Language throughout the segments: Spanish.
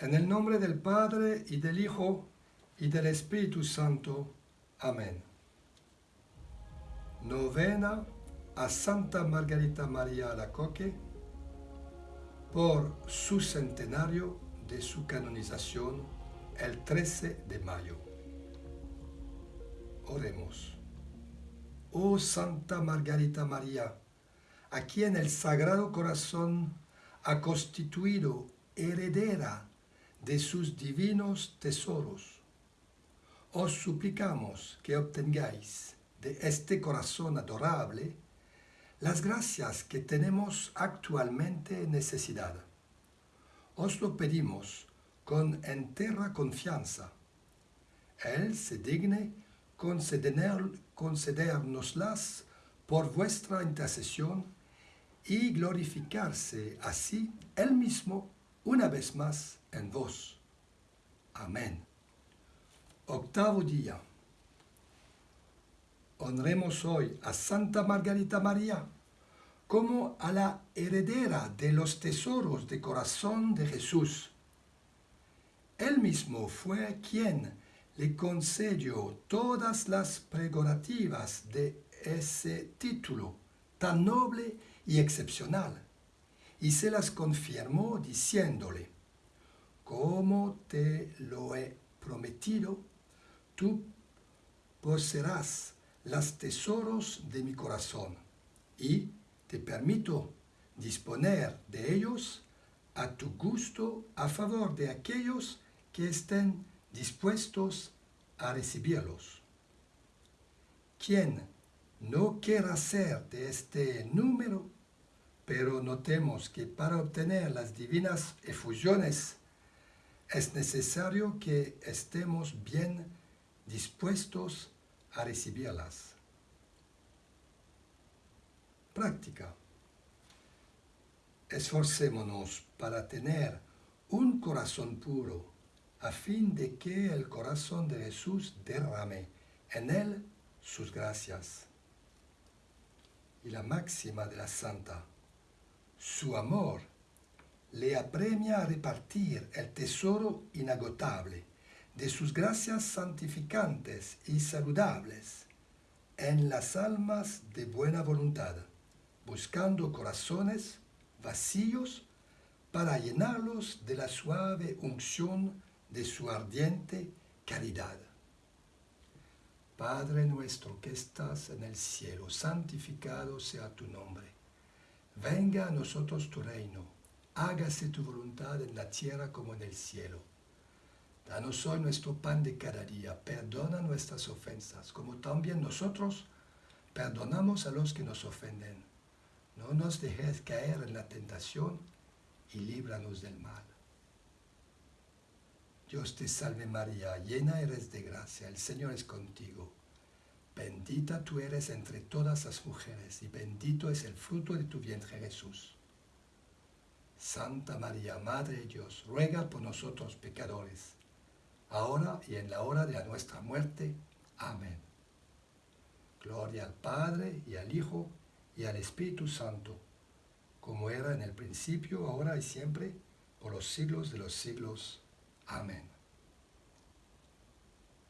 En el nombre del Padre y del Hijo y del Espíritu Santo. Amén. Novena a Santa Margarita María Alacoque por su centenario de su canonización el 13 de mayo. Oremos. Oh Santa Margarita María, a quien el Sagrado Corazón ha constituido heredera de sus divinos tesoros. Os suplicamos que obtengáis de este corazón adorable las gracias que tenemos actualmente necesidad. Os lo pedimos con entera confianza. Él se digne conceder, concedernoslas por vuestra intercesión y glorificarse así Él mismo una vez más en vos. Amén. Octavo día. Honremos hoy a Santa Margarita María como a la heredera de los tesoros de corazón de Jesús. Él mismo fue quien le concedió todas las prerrogativas de ese título tan noble y excepcional, y se las confirmó diciéndole, como te lo he prometido, tú poseerás los tesoros de mi corazón y te permito disponer de ellos a tu gusto a favor de aquellos que estén dispuestos a recibirlos. Quien no quiera ser de este número, pero notemos que para obtener las divinas efusiones es necesario que estemos bien dispuestos a recibirlas. Práctica. Esforcémonos para tener un corazón puro, a fin de que el corazón de Jesús derrame en él sus gracias. Y la máxima de la santa, su amor le apremia a repartir el tesoro inagotable de sus gracias santificantes y saludables en las almas de buena voluntad, buscando corazones vacíos para llenarlos de la suave unción de su ardiente caridad. Padre nuestro que estás en el cielo, santificado sea tu nombre. Venga a nosotros tu reino hágase tu voluntad en la tierra como en el cielo. Danos hoy nuestro pan de cada día, perdona nuestras ofensas, como también nosotros perdonamos a los que nos ofenden. No nos dejes caer en la tentación y líbranos del mal. Dios te salve María, llena eres de gracia, el Señor es contigo. Bendita tú eres entre todas las mujeres y bendito es el fruto de tu vientre Jesús. Santa María, Madre de Dios, ruega por nosotros pecadores, ahora y en la hora de nuestra muerte. Amén. Gloria al Padre, y al Hijo, y al Espíritu Santo, como era en el principio, ahora y siempre, por los siglos de los siglos. Amén.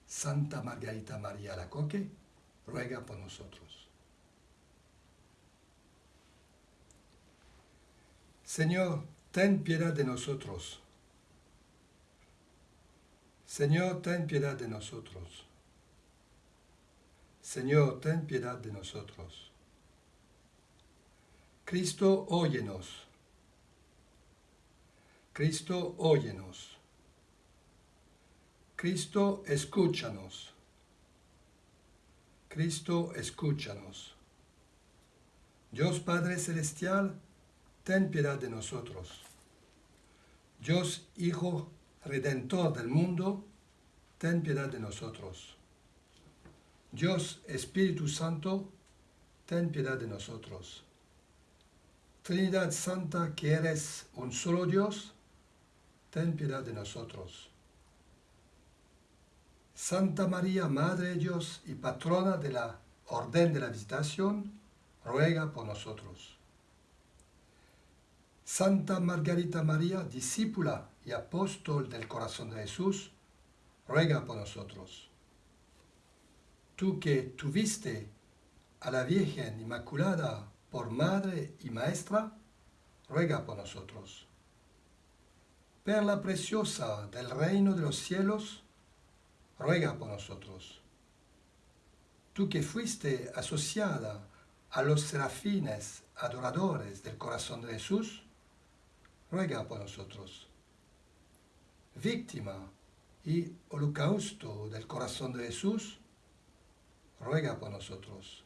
Santa Margarita María Lacoque, ruega por nosotros. Señor, ten piedad de nosotros. Señor, ten piedad de nosotros. Señor, ten piedad de nosotros. Cristo, óyenos. Cristo, óyenos. Cristo, escúchanos. Cristo, escúchanos. Dios Padre Celestial, ten piedad de nosotros. Dios Hijo Redentor del mundo, ten piedad de nosotros. Dios Espíritu Santo, ten piedad de nosotros. Trinidad Santa, que eres un solo Dios, ten piedad de nosotros. Santa María, Madre de Dios y patrona de la Orden de la Visitación, ruega por nosotros. Santa Margarita María, discípula y apóstol del corazón de Jesús, ruega por nosotros. Tú que tuviste a la Virgen Inmaculada por madre y maestra, ruega por nosotros. Perla preciosa del reino de los cielos, ruega por nosotros. Tú que fuiste asociada a los serafines adoradores del corazón de Jesús, ruega por nosotros. Víctima y holocausto del corazón de Jesús, ruega por nosotros.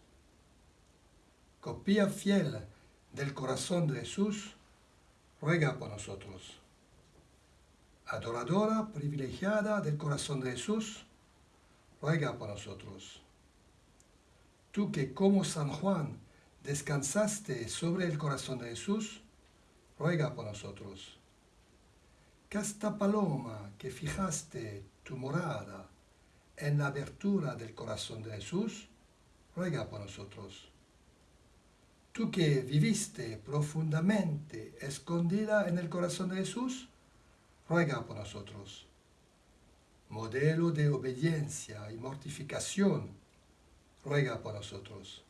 Copia fiel del corazón de Jesús, ruega por nosotros. Adoradora privilegiada del corazón de Jesús, ruega por nosotros. Tú que como San Juan descansaste sobre el corazón de Jesús, ruega por nosotros. Casta paloma que fijaste tu morada en la abertura del corazón de Jesús, ruega por nosotros. Tú que viviste profundamente escondida en el corazón de Jesús, ruega por nosotros. Modelo de obediencia y mortificación, ruega por nosotros.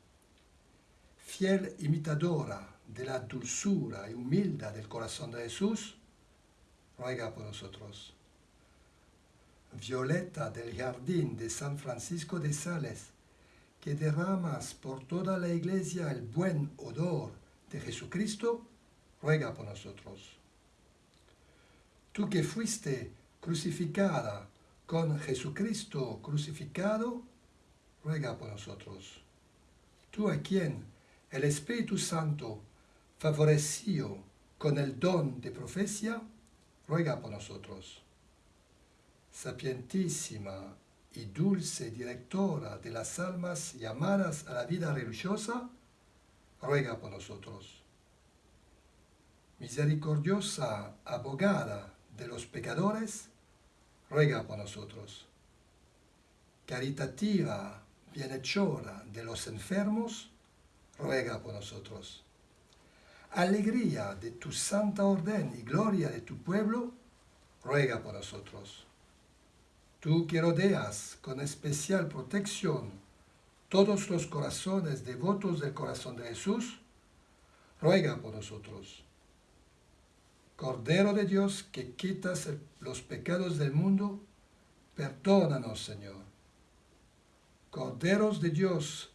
Fiel imitadora de la dulzura y humildad del corazón de Jesús, ruega por nosotros. Violeta del jardín de San Francisco de Sales, que derramas por toda la iglesia el buen odor de Jesucristo, ruega por nosotros. Tú que fuiste crucificada con Jesucristo crucificado, ruega por nosotros. Tú a quien el Espíritu Santo favoreció con el don de profecía, ruega por nosotros. Sapientísima y dulce directora de las almas llamadas a la vida religiosa, ruega por nosotros. Misericordiosa abogada de los pecadores, ruega por nosotros. Caritativa bienhechora de los enfermos, ruega por nosotros alegría de tu santa orden y gloria de tu pueblo, ruega por nosotros. Tú que rodeas con especial protección todos los corazones devotos del corazón de Jesús, ruega por nosotros. Cordero de Dios que quitas los pecados del mundo, perdónanos, Señor. Corderos de Dios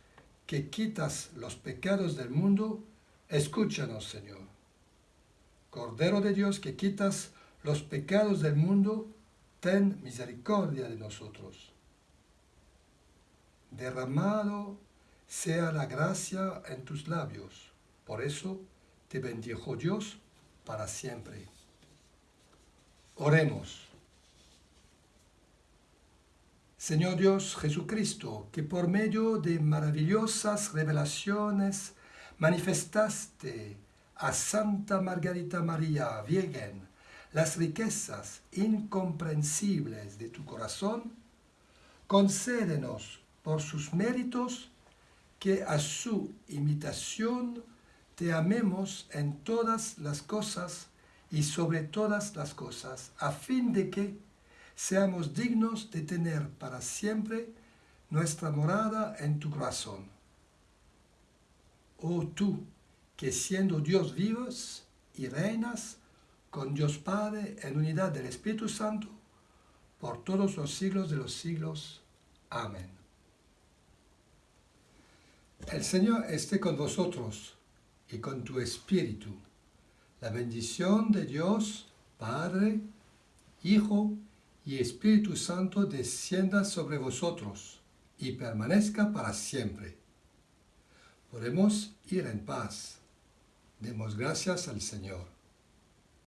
que quitas los pecados del mundo, Escúchanos, Señor. Cordero de Dios que quitas los pecados del mundo, ten misericordia de nosotros. Derramado sea la gracia en tus labios. Por eso te bendijo Dios para siempre. Oremos. Señor Dios Jesucristo, que por medio de maravillosas revelaciones manifestaste a Santa Margarita María Virgen las riquezas incomprensibles de tu corazón, concédenos por sus méritos que a su imitación te amemos en todas las cosas y sobre todas las cosas, a fin de que seamos dignos de tener para siempre nuestra morada en tu corazón oh tú, que siendo Dios vivos y reinas con Dios Padre en unidad del Espíritu Santo, por todos los siglos de los siglos. Amén. El Señor esté con vosotros y con tu espíritu. La bendición de Dios, Padre, Hijo y Espíritu Santo descienda sobre vosotros y permanezca para siempre. Podemos ir en paz. Demos gracias al Señor.